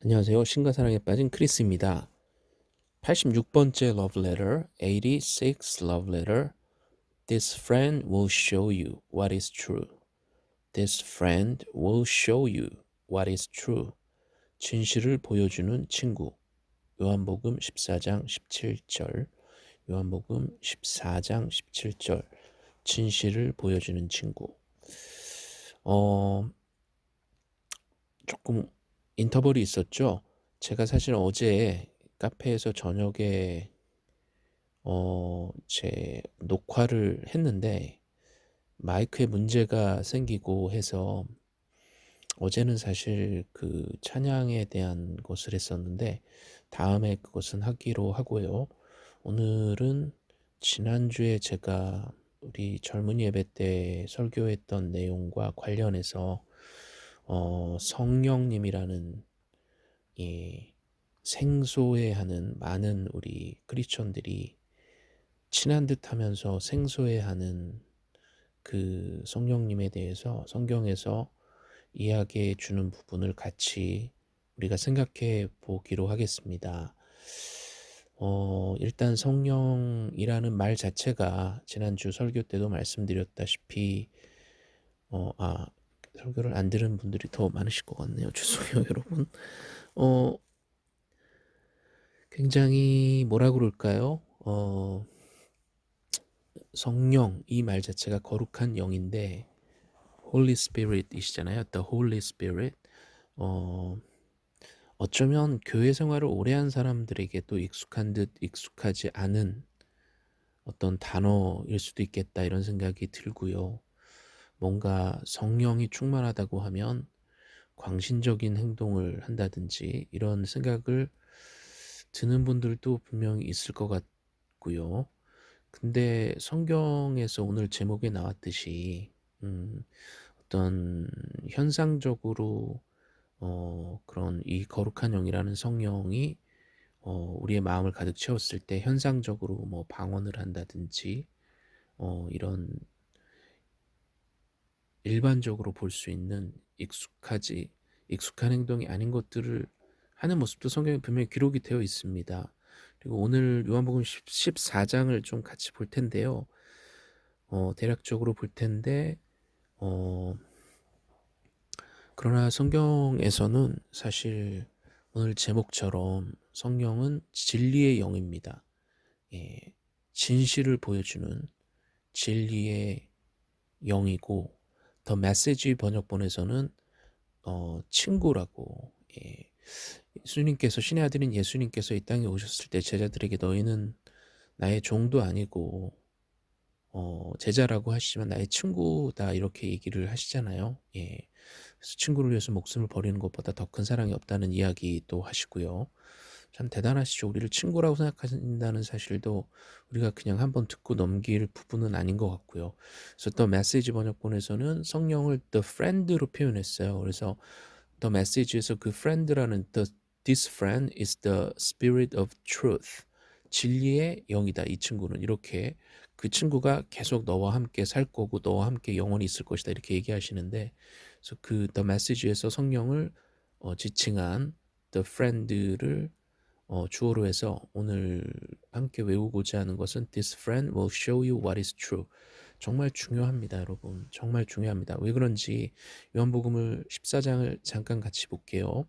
안녕하세요. 신과 사랑에 빠진 크리스입니다. 86번째 love letter, 86 love letter. This friend will show you what is true. This friend will show you what is true. 진실을 보여주는 친구. 요한복음 14장 17절. 요한복음 14장 17절. 진실을 보여주는 친구. 어, 조금 인터벌이 있었죠. 제가 사실 어제 카페에서 저녁에 어, 제 녹화를 했는데 마이크에 문제가 생기고 해서 어제는 사실 그 찬양에 대한 것을 했었는데 다음에 그것은 하기로 하고요. 오늘은 지난주에 제가 우리 젊은 예배 때 설교했던 내용과 관련해서 어, 성령님이라는 이 생소해하는 많은 우리 크리스천들이 친한 듯하면서 생소해하는 그 성령님에 대해서 성경에서 이야기해 주는 부분을 같이 우리가 생각해 보기로 하겠습니다. 어, 일단 성령이라는 말 자체가 지난주 설교 때도 말씀드렸다시피 어, 아, 설교를 안 들은 분들이 더 많으실 것 같네요. 죄송해요, 여러분. 어, 굉장히 뭐라 그럴까요? 어, 성령 이 말 자체가 거룩한 영인데 Holy Spirit이시잖아요. The Holy Spirit. 어, 어쩌면 교회 생활을 오래 한 사람들에게도 익숙한 듯 익숙하지 않은 어떤 단어일 수도 있겠다 이런 생각이 들고요. 뭔가 성령이 충만하다고 하면 광신적인 행동을 한다든지 이런 생각을 드는 분들도 분명히 있을 것 같고요. 근데 성경에서 오늘 제목에 나왔듯이 음, 어떤 현상적으로 어, 그런 이 거룩한 영이라는 성령이 어, 우리의 마음을 가득 채웠을 때 현상적으로 뭐 방언을 한다든지 어, 이런 일반적으로 볼 수 있는 익숙하지 익숙한 행동이 아닌 것들을 하는 모습도 성경에 분명히 기록이 되어 있습니다. 그리고 오늘 요한복음 14장을 좀 같이 볼 텐데요. 어, 대략적으로 볼 텐데 어, 그러나 성경에서는 사실 오늘 제목처럼 성령은 진리의 영입니다. 예, 진실을 보여주는 진리의 영이고 더 메시지 번역본에서는 어, 친구라고 예, 예수님께서 신의 아들인 예수님께서 이 땅에 오셨을 때 제자들에게 너희는 나의 종도 아니고 어, 제자라고 하시지만 나의 친구다 이렇게 얘기를 하시잖아요. 예. 그래서 친구를 위해서 목숨을 버리는 것보다 더 큰 사랑이 없다는 이야기도 하시고요. 참 대단하시죠. 우리를 친구라고 생각하신다는 사실도 우리가 그냥 한번 듣고 넘길 부분은 아닌 것 같고요. 그래서 더 메시지 번역본에서는 성령을 the friend로 표현했어요. 그래서 더 메시지에서 그 friend라는 the, this friend is the spirit of truth. 진리의 영이다. 이 친구는 이렇게 그 친구가 계속 너와 함께 살 거고 너와 함께 영원히 있을 것이다. 이렇게 얘기하시는데 그래서 그 the message에서 성령을 어, 지칭한 the friend를 어, 주어로 해서 오늘 함께 외우고자 하는 것은 This friend will show you what is true. 정말 중요합니다, 여러분. 정말 중요합니다. 왜 그런지 요한복음을 14장을 잠깐 같이 볼게요.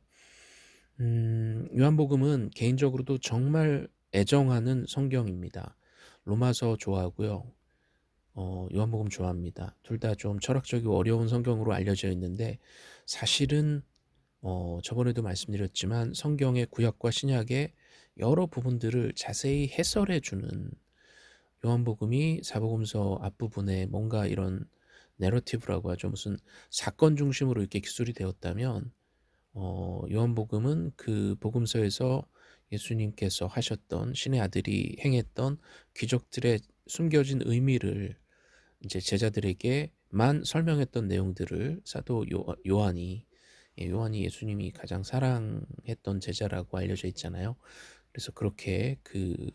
음, 요한복음은 개인적으로도 정말 애정하는 성경입니다. 로마서 좋아하고요. 어, 요한복음 좋아합니다. 둘 다 좀 철학적이고 어려운 성경으로 알려져 있는데 사실은 어, 저번에도 말씀드렸지만 성경의 구약과 신약의 여러 부분들을 자세히 해설해 주는 요한복음이 사복음서 앞부분에 뭔가 이런 내러티브라고 하죠. 무슨 사건 중심으로 이렇게 기술이 되었다면 어, 요한복음은 그 복음서에서 예수님께서 하셨던 신의 아들이 행했던 기적들의 숨겨진 의미를 이제 제자들에게만 설명했던 내용들을 사도 요, 요한이 예, 요한이 예수님이 가장 사랑했던 제자라고 알려져 있잖아요. 그래서 그렇게 그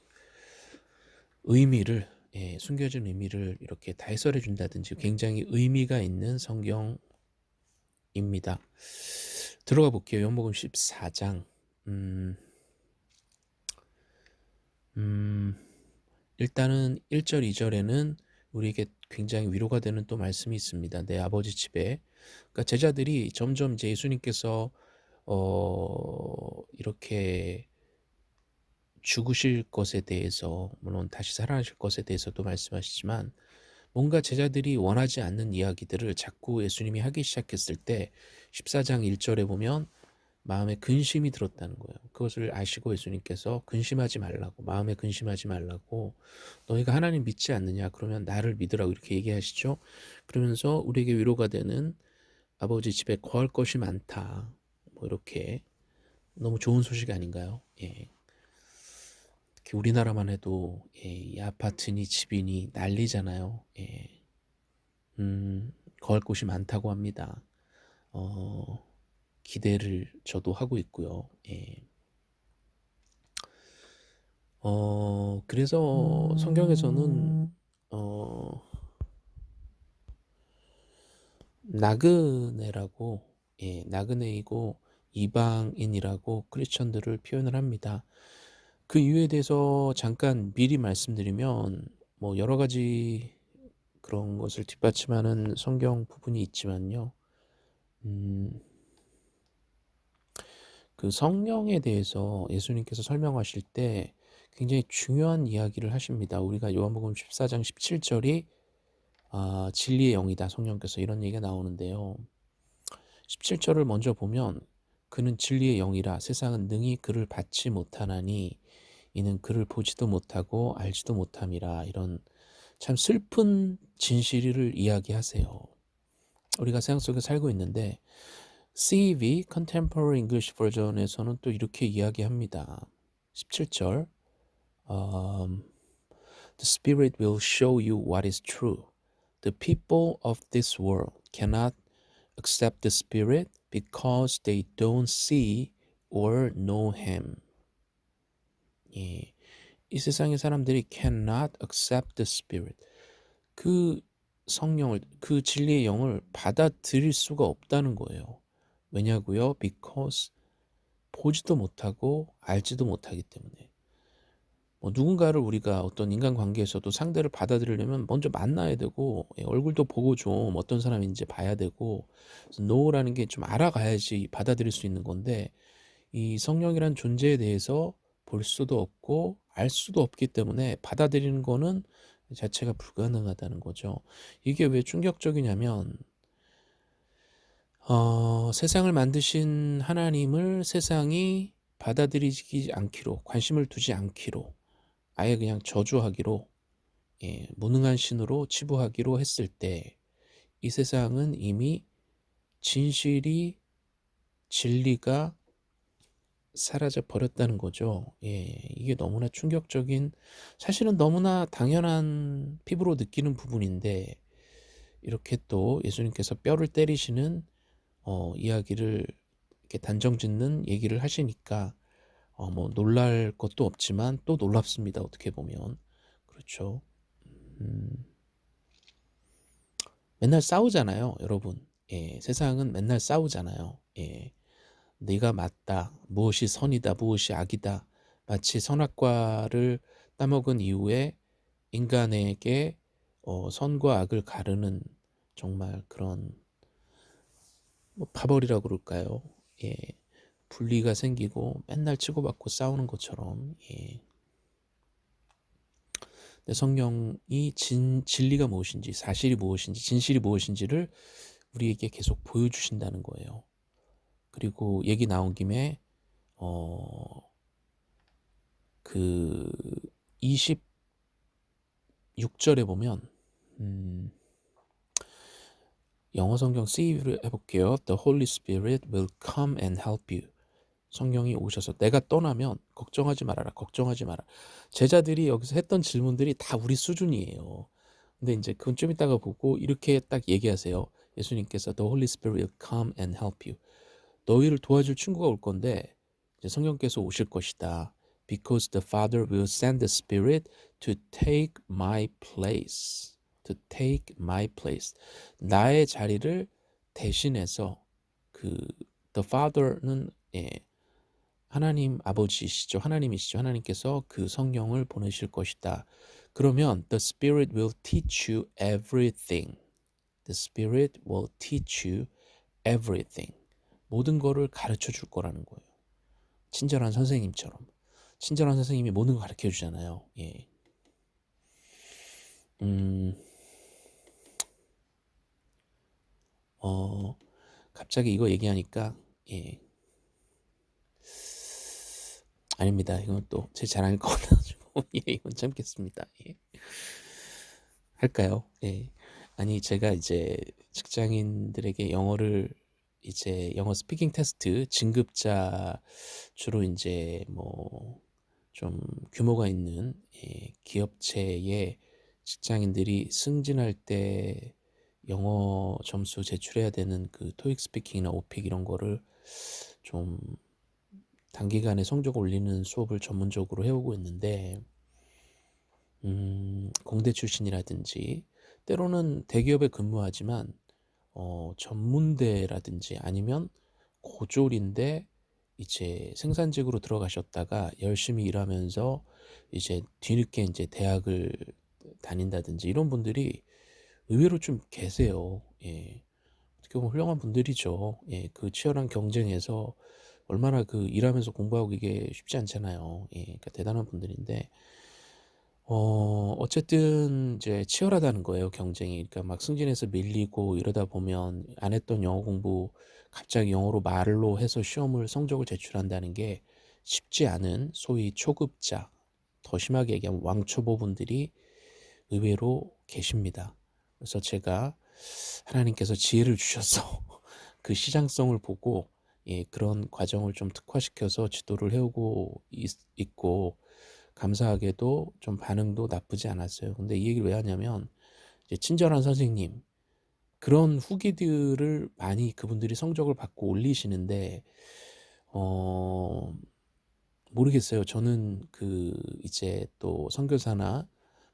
의미를 예, 숨겨진 의미를 이렇게 다 해설해 준다든지 굉장히 의미가 있는 성경입니다. 들어가 볼게요. 요한복음 14장. 음, 음, 일단은 1절, 2절에는 우리에게 굉장히 위로가 되는 또 말씀이 있습니다. 내 아버지 집에. 그러니까 제자들이 점점 이제 예수님께서 어, 이렇게 죽으실 것에 대해서 물론 다시 살아나실 것에 대해서도 말씀하시지만 뭔가 제자들이 원하지 않는 이야기들을 자꾸 예수님이 하기 시작했을 때 14장 1절에 보면 마음에 근심이 들었다는 거예요. 그것을 아시고 예수님께서 근심하지 말라고 마음에 근심하지 말라고 너희가 하나님 믿지 않느냐 그러면 나를 믿으라고 이렇게 얘기하시죠. 그러면서 우리에게 위로가 되는 아버지 집에 거할 것이 많다. 뭐 이렇게 너무 좋은 소식 아닌가요? 예. 특히 우리나라만 해도 예, 이 아파트니 집이니 난리잖아요. 예. 음, 거할 곳이 많다고 합니다. 어, 기대를 저도 하고 있고요. 예. 어, 그래서 성경에서는 어, 나그네라고 예, 나그네이고 이방인이라고 크리스천들을 표현을 합니다. 그 이유에 대해서 잠깐 미리 말씀드리면 뭐 여러 가지 그런 것을 뒷받침하는 성경 부분이 있지만요. 음, 그 성령에 대해서 예수님께서 설명하실 때 굉장히 중요한 이야기를 하십니다. 우리가 요한복음 14장 17절이 아, 진리의 영이다. 성령께서 이런 얘기가 나오는데요. 17절을 먼저 보면 그는 진리의 영이라 세상은 능히 그를 받지 못하나니 이는 그를 보지도 못하고 알지도 못함이라 이런 참 슬픈 진실을 이야기하세요. 우리가 세상 속에 살고 있는데 CEV Contemporary English Version에서는 또 이렇게 이야기합니다. 17절 um, The Spirit will show you what is true. The people of this world cannot accept the Spirit because they don't see or know Him. 예, 이 세상의 사람들이 cannot accept the Spirit. 그 성령을, 그 진리의 영을 받아들일 수가 없다는 거예요. 왜냐고요? Because 보지도 못하고 알지도 못하기 때문에. 뭐 누군가를 우리가 어떤 인간관계에서도 상대를 받아들이려면 먼저 만나야 되고 예, 얼굴도 보고 좀 어떤 사람인지 봐야 되고 노라는 게 좀 알아가야지 받아들일 수 있는 건데 이 성령이란 존재에 대해서 볼 수도 없고 알 수도 없기 때문에 받아들이는 거는 자체가 불가능하다는 거죠. 이게 왜 충격적이냐면 어, 세상을 만드신 하나님을 세상이 받아들이지 않기로 관심을 두지 않기로 아예 그냥 저주하기로 예, 무능한 신으로 치부하기로 했을 때 이 세상은 이미 진실이 진리가 사라져 버렸다는 거죠. 예, 이게 너무나 충격적인 사실은 너무나 당연한 피부로 느끼는 부분인데 이렇게 또 예수님께서 뼈를 때리시는 어, 이야기를 이렇게 단정짓는 얘기를 하시니까 어, 뭐 놀랄 것도 없지만 또 놀랍습니다. 어떻게 보면 그렇죠. 음, 맨날 싸우잖아요, 여러분. 예, 세상은 맨날 싸우잖아요. 예, 네가 맞다, 무엇이 선이다, 무엇이 악이다. 마치 선악과를 따먹은 이후에 인간에게 어, 선과 악을 가르는 정말 그런 뭐 파벌이라고 그럴까요? 예. 분리가 생기고 맨날 치고받고 싸우는 것처럼 예. 성령이 진, 진리가 무엇인지 사실이 무엇인지 진실이 무엇인지를 우리에게 계속 보여주신다는 거예요. 그리고 얘기 나온 김에 어, 그 26절에 보면 음, 영어 성경 CEV를 해볼게요. The Holy Spirit will come and help you. 성령이 오셔서 내가 떠나면 걱정하지 말아라. 걱정하지 마라. 제자들이 여기서 했던 질문들이 다 우리 수준이에요. 근데 이제 그건 좀 이따가 보고 이렇게 딱 얘기하세요. 예수님께서 The Holy Spirit will come and help you. 너희를 도와줄 친구가 올 건데 이제 성령께서 오실 것이다. Because the Father will send the Spirit to take my place. to take my place. 나의 자리를 대신해서 그 the Father는 예, 하나님 아버지시죠. 하나님이시죠. 하나님께서 그 성령을 보내실 것이다. 그러면 the Spirit will teach you everything. The Spirit will teach you everything. 모든 거를 가르쳐 줄 거라는 거예요. 친절한 선생님처럼. 친절한 선생님이 모든 거 가르쳐 주잖아요. 예. 음, 어, 갑자기 이거 얘기하니까, 예. 아닙니다. 이건 또 제 자랑일 것 같아가지고, 예, 이건 참겠습니다. 예. 할까요? 예. 아니, 제가 이제 직장인들에게 영어를 이제 영어 speaking 테스트 진급자 주로 이제 뭐 좀 규모가 있는 예, 기업체의 직장인들이 승진할 때 영어 점수 제출해야 되는 그 TOEIC Speaking이나 OPIc 이런 거를 좀 단기간에 성적 올리는 수업을 전문적으로 해오고 있는데 음, 공대 출신이라든지 때로는 대기업에 근무하지만 어, 전문대라든지 아니면 고졸인데 이제 생산직으로 들어가셨다가 열심히 일하면서 이제 뒤늦게 이제 대학을 다닌다든지 이런 분들이 의외로 좀 계세요. 예. 어떻게 보면 훌륭한 분들이죠. 예. 그 치열한 경쟁에서 얼마나 그 일하면서 공부하고 이게 쉽지 않잖아요. 예. 그러니까 대단한 분들인데 어, 어쨌든 이제 치열하다는 거예요, 경쟁이. 그러니까 막 승진해서 밀리고 이러다 보면 안 했던 영어 공부 갑자기 영어로 말로 해서 시험을 성적을 제출한다는 게 쉽지 않은 소위 초급자, 더 심하게 얘기하면 왕초보분들이 의외로 계십니다. 그래서 제가 하나님께서 지혜를 주셔서 그 시장성을 보고 예, 그런 과정을 좀 특화시켜서 지도를 해오고 있, 있고 감사하게도 좀 반응도 나쁘지 않았어요. 근데 이 얘기를 왜 하냐면 이제 친절한 선생님 그런 후기들을 많이 그분들이 성적을 받고 올리시는데 어 모르겠어요. 저는 그 이제 또 선교사나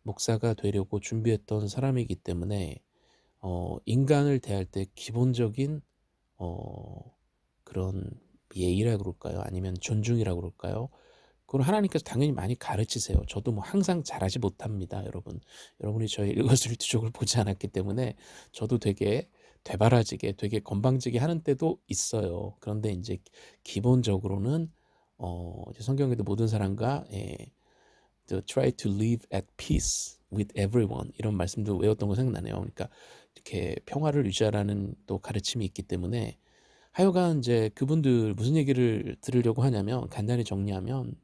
목사가 되려고 준비했던 사람이기 때문에 어 인간을 대할 때 기본적인 어 그런 예의라 그럴까요? 아니면 존중이라 그럴까요? 그걸 하나님께서 당연히 많이 가르치세요. 저도 뭐 항상 잘하지 못합니다, 여러분. 여러분이 저의 일거수일투족을 보지 않았기 때문에 저도 되게 되바라지게, 되게 건방지게 하는 때도 있어요. 그런데 이제 기본적으로는 어, 성경에도 모든 사람과 예, try to live at peace with everyone 이런 말씀도 외웠던 거 생각나네요. 그러니까 이렇게 평화를 유지하라는 또 가르침이 있기 때문에 하여간 이제 그분들 무슨 얘기를 들으려고 하냐면 간단히 정리하면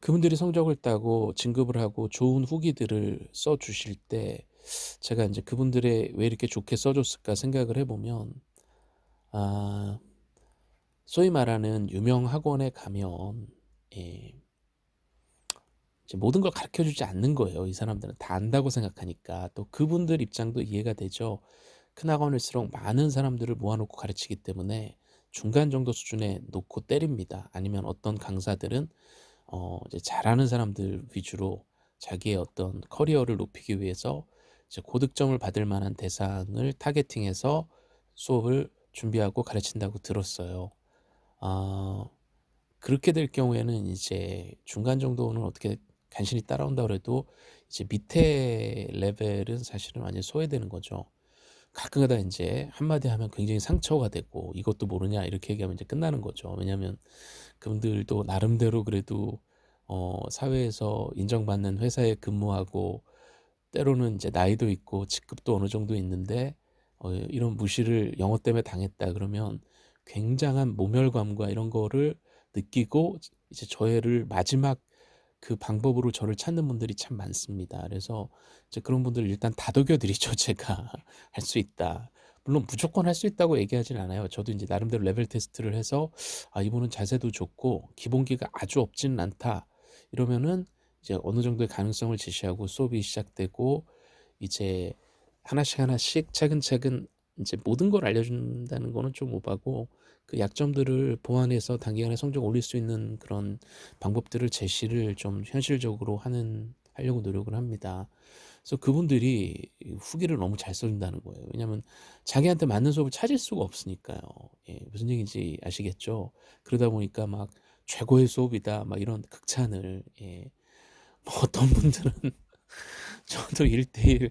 그분들이 성적을 따고 진급을 하고 좋은 후기들을 써 주실 때 제가 이제 그분들의 왜 이렇게 좋게 써줬을까 생각을 해보면 아 소위 말하는 유명 학원에 가면 예, 모든 걸 가르쳐 주지 않는 거예요. 이 사람들은 다 안다고 생각하니까 또 그분들 입장도 이해가 되죠. 큰 학원일수록 많은 사람들을 모아놓고 가르치기 때문에 중간 정도 수준에 놓고 때립니다. 아니면 어떤 강사들은 어, 이제 잘하는 사람들 위주로 자기의 어떤 커리어를 높이기 위해서 이제 고득점을 받을 만한 대상을 타겟팅해서 수업을 준비하고 가르친다고 들었어요. 어, 그렇게 될 경우에는 이제 중간 정도는 어떻게 간신히 따라온다 그래도 이제 밑에 레벨은 사실은 완전 소외되는 거죠. 가끔가다 이제 한마디 하면 굉장히 상처가 되고 이것도 모르냐 이렇게 얘기하면 이제 끝나는 거죠. 왜냐하면 그분들도 나름대로 그래도 어, 사회에서 인정받는 회사에 근무하고 때로는 이제 나이도 있고 직급도 어느 정도 있는데 어, 이런 무시를 영어 때문에 당했다 그러면 굉장한 모멸감과 이런 거를 느끼고 이제 저희를 마지막 그 방법으로 저를 찾는 분들이 참 많습니다. 그래서 이제 그런 분들 일단 다독여 드리죠. 제가 할 수 있다. 물론 무조건 할 수 있다고 얘기하진 않아요. 저도 이제 나름대로 레벨 테스트를 해서 아 이분은 자세도 좋고 기본기가 아주 없지는 않다. 이러면은 이제 어느 정도의 가능성을 제시하고 수업이 시작되고 이제 하나씩 하나씩 차근차근 이제 모든 걸 알려준다는 거는 좀 오바고 그 약점들을 보완해서 단기간에 성적 올릴 수 있는 그런 방법들을 제시를 좀 현실적으로 하는 하려고 노력을 합니다. 그래서 그분들이 후기를 너무 잘 써준다는 거예요. 왜냐하면 자기한테 맞는 수업을 찾을 수가 없으니까요. 예, 무슨 얘기인지 아시겠죠? 그러다 보니까 막 최고의 수업이다 막 이런 극찬을 예. 뭐 어떤 분들은 저도 1대1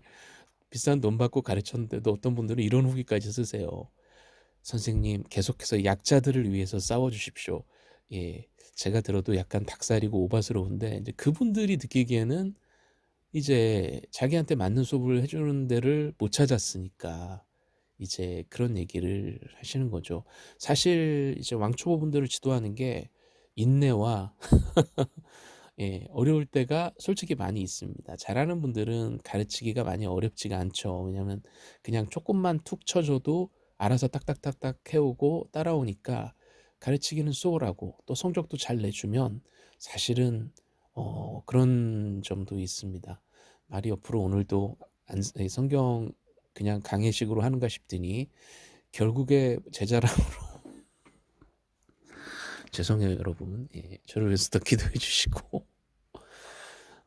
비싼 돈 받고 가르쳤는데도 어떤 분들은 이런 후기까지 쓰세요. 선생님 계속해서 약자들을 위해서 싸워주십시오. 예, 제가 들어도 약간 닭살이고 오바스러운데 이제 그분들이 느끼기에는 이제 자기한테 맞는 수업을 해주는 데를 못 찾았으니까 이제 그런 얘기를 하시는 거죠. 사실 이제 왕초보 분들을 지도하는 게 인내와 예, 어려울 때가 솔직히 많이 있습니다. 잘하는 분들은 가르치기가 많이 어렵지가 않죠. 왜냐면 그냥 조금만 툭 쳐줘도 알아서 딱딱딱딱 해오고 따라오니까 가르치기는 수월하고 또 성적도 잘 내주면 사실은 어, 그런 점도 있습니다. 말이 옆으로 오늘도 안, 성경 그냥 강의식으로 하는가 싶더니 결국에 제자랑으로 죄송해요 여러분 예, 저를 위해서 더 기도해 주시고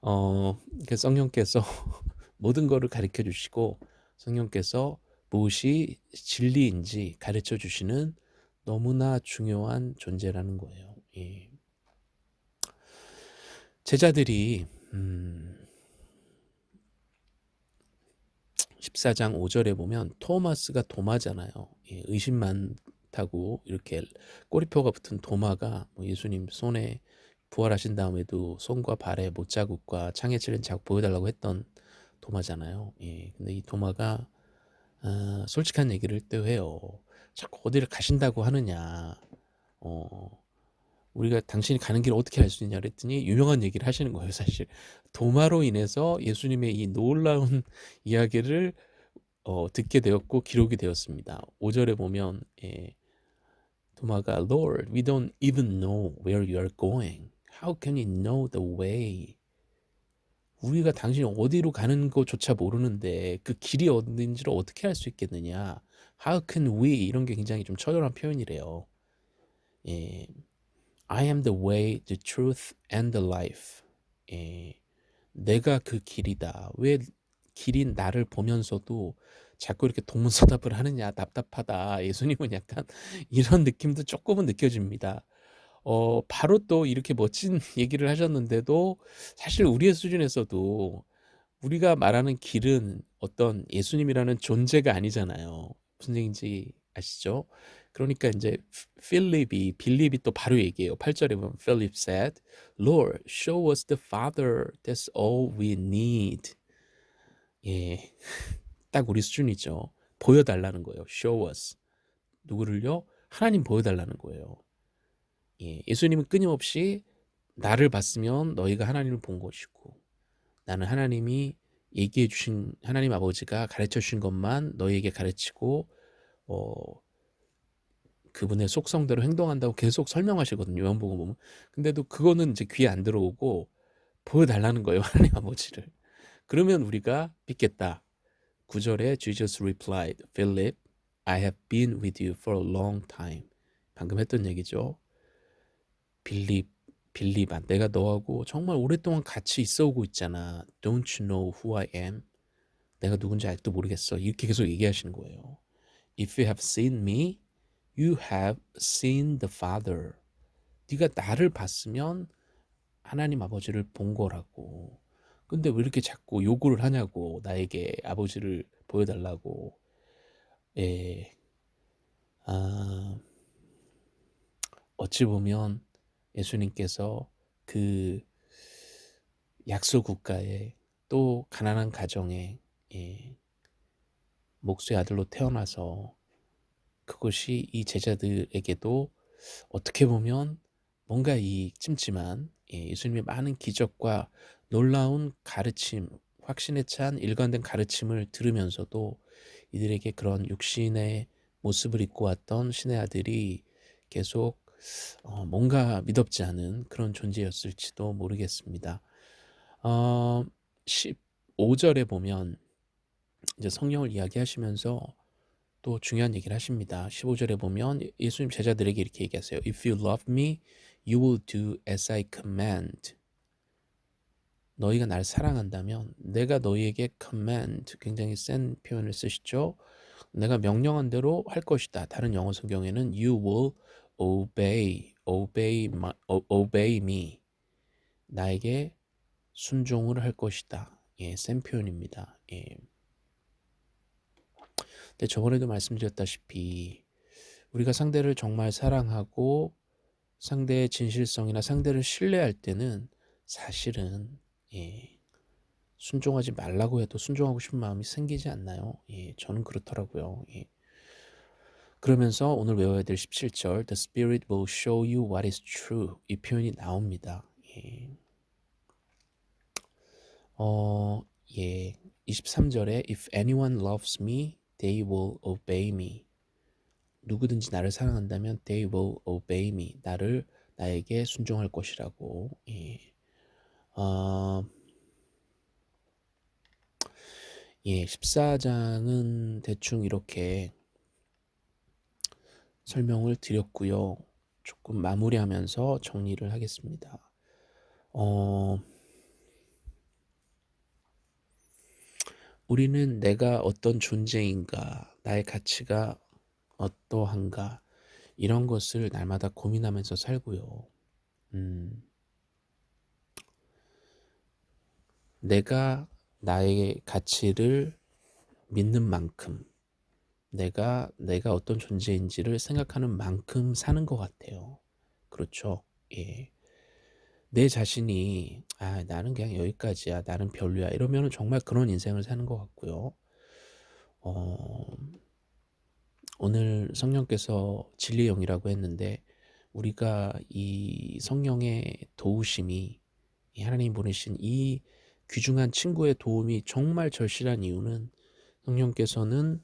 어, 성령께서 모든 것을 가르쳐 주시고 성령께서 무엇이 진리인지 가르쳐 주시는 너무나 중요한 존재라는 거예요. 예. 제자들이 음, 14장 5절에 보면 토마스가 도마잖아요. 예, 의심 많다고 이렇게 꼬리표가 붙은 도마가 뭐 예수님 손에 부활하신 다음에도 손과 발에 못자국과 창에 찔린 자국 보여달라고 했던 도마잖아요. 예, 근데 이 도마가 어, 솔직한 얘기를 또 해요. 자꾸 어디를 가신다고 하느냐. 어, 우리가 당신이 가는 길을 어떻게 알 수 있냐 그랬더니 유명한 얘기를 하시는 거예요. 사실 도마로 인해서 예수님의 이 놀라운 이야기를 어, 듣게 되었고 기록이 되었습니다. 5절에 보면 예, 도마가 Lord, we don't even know where you are going. How can we know the way? 우리가 당신이 어디로 가는 것조차 모르는데 그 길이 어딘지를 어떻게 알 수 있겠느냐? How can we? 이런 게 굉장히 좀 처절한 표현이래요. 예. I am the way, the truth, and the life. 예. 내가 그 길이다. 왜 길인 나를 보면서도 자꾸 이렇게 동문서답을 하느냐 답답하다. 예수님은 약간 이런 느낌도 조금은 느껴집니다. 어, 바로 또 이렇게 멋진 얘기를 하셨는데도 사실 우리의 수준에서도 우리가 말하는 길은 어떤 예수님이라는 존재가 아니잖아요. 무슨 얘기인지 아시죠? 그러니까 이제 필립이 빌립이 또 바로 얘기해요. 8절에 보면 Philip said, Lord, show us the Father. That's all we need. 예, 딱 우리 수준이죠. 보여 달라는 거예요. Show us. 누구를요? 하나님 보여 달라는 거예요. 예, 예수님은 끊임없이 나를 봤으면 너희가 하나님을 본 것이고 나는 하나님이 얘기해 주신 하나님 아버지가 가르쳐 주신 것만 너희에게 가르치고 어 그분의 속성대로 행동한다고 계속 설명하시거든요. 요한복음 보면. 근데도 그거는 이제 귀에 안 들어오고 보여달라는 거예요. 하나님 아버지를. 그러면 우리가 믿겠다. 9절에 Jesus replied, Philip, I have been with you for a long time. 방금 했던 얘기죠. 빌립, 빌립아, 내가 너하고 정말 오랫동안 같이 있어 오고 있잖아. Don't you know who I am? 내가 누군지 아직도 모르겠어. 이렇게 계속 얘기하시는 거예요. If you have seen me, you have seen the Father. 네가 나를 봤으면 하나님 아버지를 본 거라고. 근데 왜 이렇게 자꾸 요구를 하냐고 나에게 아버지를 보여달라고. 예. 아, 어찌 보면 예수님께서 그 약소 국가에 또 가난한 가정에 예, 목수의 아들로 태어나서 그것이 이 제자들에게도 어떻게 보면 뭔가 이 찜찜한 예, 예수님의 많은 기적과 놀라운 가르침, 확신에 찬 일관된 가르침을 들으면서도 이들에게 그런 육신의 모습을 입고 왔던 신의 아들이 계속 어, 뭔가 믿업지 않은 그런 존재였을지도 모르겠습니다. 어, 15절에 보면 이제 성령을 이야기하시면서 또 중요한 얘기를 하십니다. 15절에 보면 예수님 제자들에게 이렇게 얘기하세요. If you love me, you will do as I command. 너희가 날 사랑한다면 내가 너희에게 command 굉장히 센 표현을 쓰시죠. 내가 명령한 대로 할 것이다. 다른 영어 성경에는 you will obey, obey, my, obey me. 나에게 순종을 할 것이다. 예, 센 표현입니다. 예. 근데 저번에도 말씀드렸다시피 우리가 상대를 정말 사랑하고 상대의 진실성이나 상대를 신뢰할 때는 사실은 예, 순종하지 말라고 해도 순종하고 싶은 마음이 생기지 않나요? 예, 저는 그렇더라고요. 예. 그러면서 오늘 외워야 될 17절 The Spirit will show you what is true 이 표현이 나옵니다. 예. 어, 예. 23절에 If anyone loves me, they will obey me. 누구든지 나를 사랑한다면 they will obey me. 나를 나에게 순종할 것이라고. 예. 어, 예, 14장은 대충 이렇게 설명을 드렸고요. 조금 마무리하면서 정리를 하겠습니다. 어, 우리는 내가 어떤 존재인가, 나의 가치가 어떠한가, 이런 것을 날마다 고민하면서 살고요. 음, 내가 나의 가치를 믿는 만큼, 내가 내가 어떤 존재인지를 생각하는 만큼 사는 것 같아요. 그렇죠? 예. 내 자신이 아 나는 그냥 여기까지야, 나는 별로야 이러면 정말 그런 인생을 사는 것 같고요. 어, 오늘 성령께서 진리의 영이라고 했는데 우리가 이 성령의 도우심이 하나님 보내신 이 귀중한 친구의 도움이 정말 절실한 이유는 성령께서는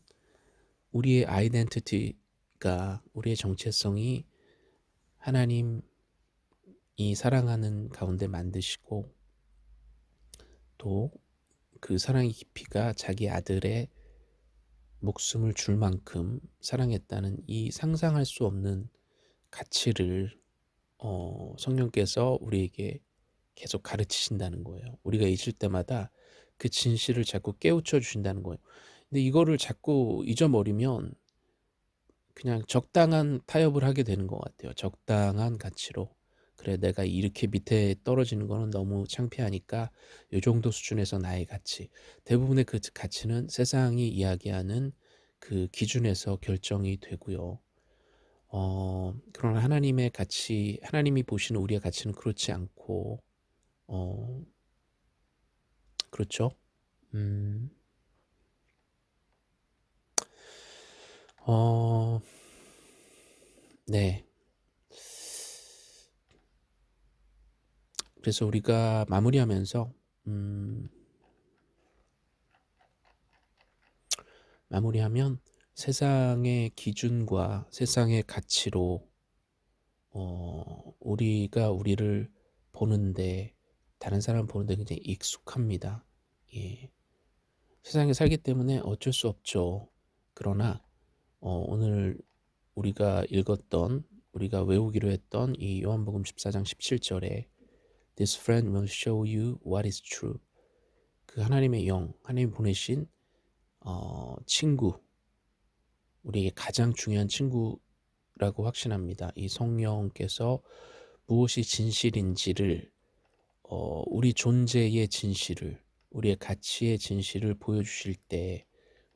우리의 아이덴티티가 우리의 정체성이 하나님이 사랑하는 가운데 만드시고 또 그 사랑의 깊이가 자기 아들의 목숨을 줄 만큼 사랑했다는 이 상상할 수 없는 가치를 어, 성령께서 우리에게 계속 가르치신다는 거예요. 우리가 잊을 때마다 그 진실을 자꾸 깨우쳐 주신다는 거예요. 근데 이거를 자꾸 잊어버리면 그냥 적당한 타협을 하게 되는 것 같아요. 적당한 가치로. 그래 내가 이렇게 밑에 떨어지는 거는 너무 창피하니까 이 정도 수준에서 나의 가치. 대부분의 그 가치는 세상이 이야기하는 그 기준에서 결정이 되고요. 어, 그러나 하나님의 가치, 하나님이 보시는 우리의 가치는 그렇지 않고, 어, 그렇죠? 음, 어, 네. 그래서 우리가 마무리하면서 음, 마무리하면 세상의 기준과 세상의 가치로 어, 우리가 우리를 보는데 다른 사람 보는데 굉장히 익숙합니다. 예. 세상에 살기 때문에 어쩔 수 없죠. 그러나 어, 오늘 우리가 읽었던 우리가 외우기로 했던 이 요한복음 14장 17절에 This friend will show you what is true. 그 하나님의 영, 하나님 보내신 어, 친구, 우리에게 가장 중요한 친구라고 확신합니다. 이 성령께서 무엇이 진실인지를 어, 우리 존재의 진실을 우리의 가치의 진실을 보여주실 때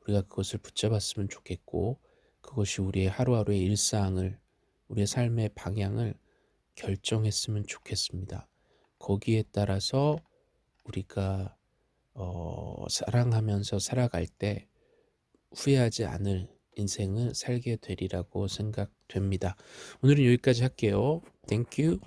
우리가 그것을 붙잡았으면 좋겠고 그것이 우리의 하루하루의 일상을 우리의 삶의 방향을 결정했으면 좋겠습니다. 거기에 따라서 우리가 어, 사랑하면서 살아갈 때 후회하지 않을 인생을 살게 되리라고 생각됩니다. 오늘은 여기까지 할게요. Thank you.